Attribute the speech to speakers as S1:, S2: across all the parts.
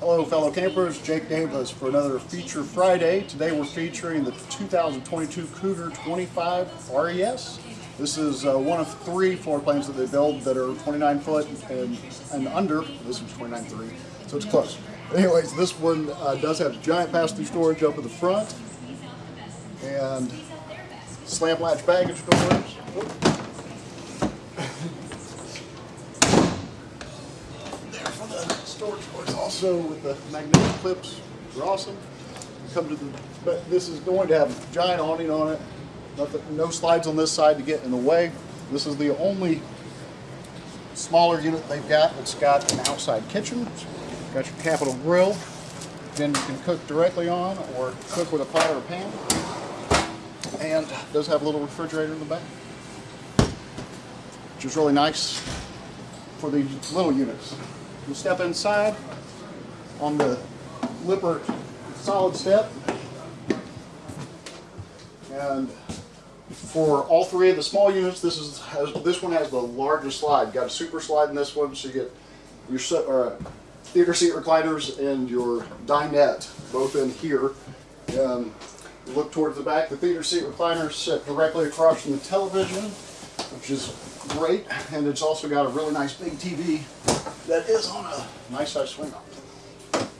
S1: Hello fellow campers, Jake Davis for another Feature Friday. Today we're featuring the 2022 Cougar 25 RES. This is uh, one of three floor planes that they build that are 29 foot and, and under. This one's 29.3, so it's close. Anyways, this one uh, does have giant pass-through storage up at the front and slam latch baggage doors. there for the storage doors also with the magnetic clips. They're awesome. Come to the, but this is going to have a giant awning on it. Nothing, no slides on this side to get in the way. This is the only smaller unit they've got that's got an outside kitchen. Got your capital grill. Then you can cook directly on or cook with a pot or a pan. And does have a little refrigerator in the back. Which is really nice for these little units. You step inside on the Lippert solid step. And for all three of the small units, this is has, this one has the largest slide. Got a super slide in this one, so you get your se- uh, theater seat recliners and your dinette both in here. Um, look towards the back. The theater seat recliners sit directly across from the television, which is great, and it's also got a really nice big TV that is on a nice size swing arm.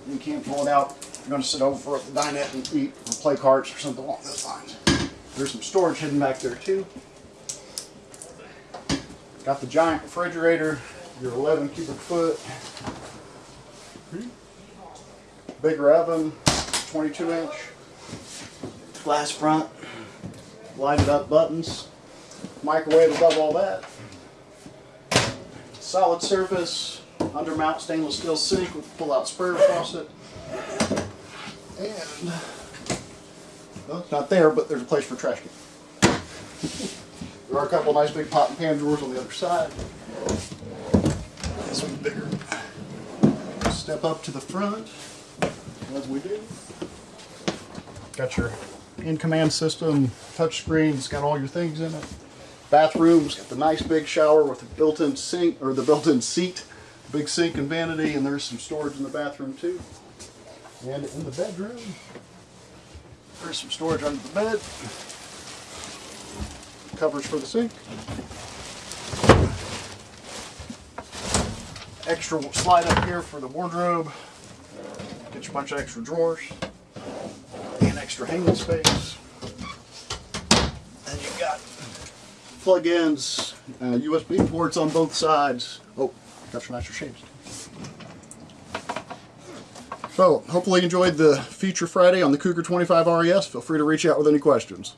S1: You can't pull it out. You're going to sit over at the dinette and eat or play cards or something along those lines. There's some storage hidden back there too. Got the giant refrigerator, your 11 cubic foot. Bigger oven, 22 inch. Glass front, lighted up buttons. Microwave above all that. Solid surface, undermount stainless steel sink with pull out sprayer faucet. And well, it's not there, but there's a place for trash can. there are a couple nice big pot and pan drawers on the other side. This one's bigger. Step up to the front, as we do. Got your in-command system, touch screen, it's got all your things in it. Bathrooms, got the nice big shower with the built-in sink, or the built-in seat, big sink and vanity, and there's some storage in the bathroom too. And in the bedroom, there's some storage under the bed. Covers for the sink. Extra slide up here for the wardrobe. Get you a bunch of extra drawers. And extra hanging space. And you've got plug-ins, uh, USB ports on both sides. Oh, shades. So, hopefully you enjoyed the feature Friday on the Cougar 25 RES. Feel free to reach out with any questions.